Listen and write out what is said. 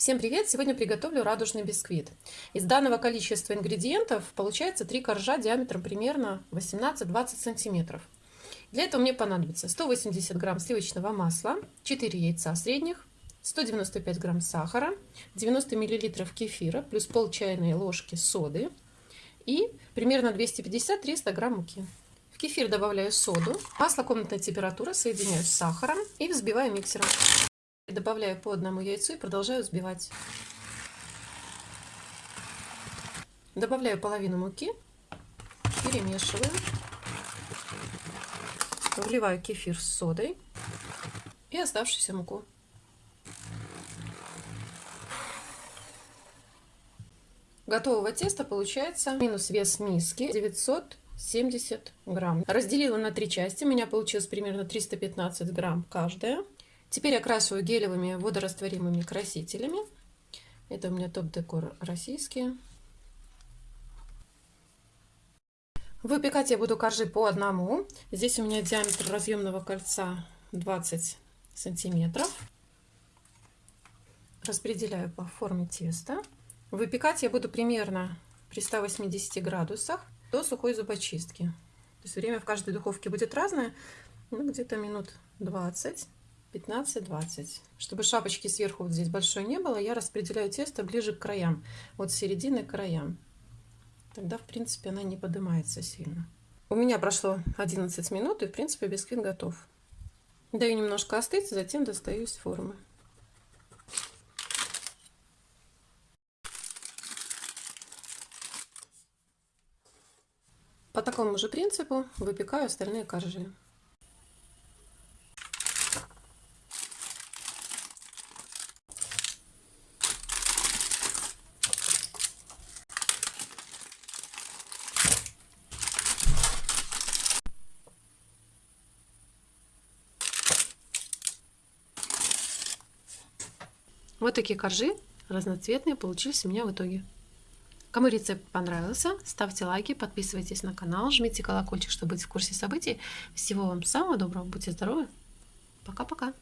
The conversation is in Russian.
Всем привет! Сегодня приготовлю радужный бисквит. Из данного количества ингредиентов получается 3 коржа диаметром примерно 18-20 сантиметров. Для этого мне понадобится 180 грамм сливочного масла, 4 яйца средних, 195 грамм сахара, 90 миллилитров кефира, плюс пол чайной ложки соды и примерно 250-300 грамм муки. В кефир добавляю соду, масло комнатной температуры соединяю с сахаром и взбиваю миксером. Добавляю по одному яйцу и продолжаю взбивать. Добавляю половину муки, перемешиваю. Вливаю кефир с содой и оставшуюся муку. Готового теста получается минус вес миски 970 грамм. Разделила на три части, у меня получилось примерно 315 грамм каждая. Теперь окрашиваю гелевыми водорастворимыми красителями. Это у меня топ-декор российские. Выпекать я буду коржи по одному. Здесь у меня диаметр разъемного кольца 20 сантиметров. Распределяю по форме теста. Выпекать я буду примерно при 180 градусах до сухой зубочистки. То есть время в каждой духовке будет разное, ну, где-то минут 20. 15-20. Чтобы шапочки сверху вот здесь большой не было, я распределяю тесто ближе к краям, вот с середины к краям. Тогда, в принципе, она не поднимается сильно. У меня прошло 11 минут, и, в принципе, бисквит готов. Даю немножко остыть, затем достаю из формы. По такому же принципу выпекаю остальные коржи. Вот такие коржи разноцветные получились у меня в итоге. Кому рецепт понравился, ставьте лайки, подписывайтесь на канал, жмите колокольчик, чтобы быть в курсе событий. Всего вам самого доброго, будьте здоровы. Пока-пока.